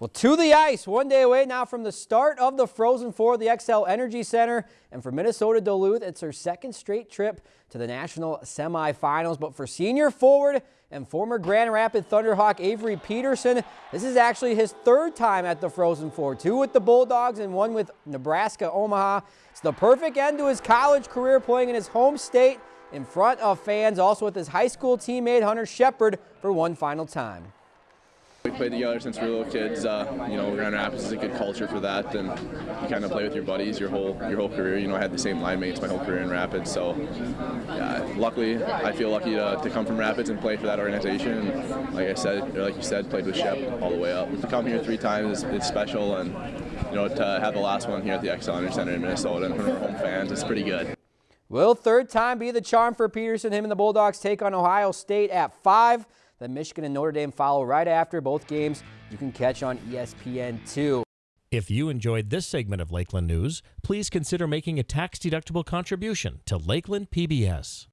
Well, to the ice, one day away now from the start of the Frozen Four the Xcel Energy Center. And for Minnesota Duluth, it's their second straight trip to the national semifinals. But for senior forward and former Grand Rapid Thunderhawk Avery Peterson, this is actually his third time at the Frozen Four. Two with the Bulldogs and one with Nebraska Omaha. It's the perfect end to his college career playing in his home state in front of fans, also with his high school teammate Hunter Shepard for one final time. We played together since we were little kids. Uh, you know, Grand Rapids is a good culture for that, and you kind of play with your buddies your whole your whole career. You know, I had the same line mates my whole career in Rapids, so yeah, luckily I feel lucky to, to come from Rapids and play for that organization. And like I said, or like you said, played with Shep all the way up. To come here three times is, is special, and you know, to have the last one here at the Energy Center in Minnesota and from our home fans, it's pretty good. Will third time be the charm for Peterson? Him and the Bulldogs take on Ohio State at 5. Then Michigan and Notre Dame follow right after. Both games you can catch on ESPN2. If you enjoyed this segment of Lakeland News, please consider making a tax-deductible contribution to Lakeland PBS.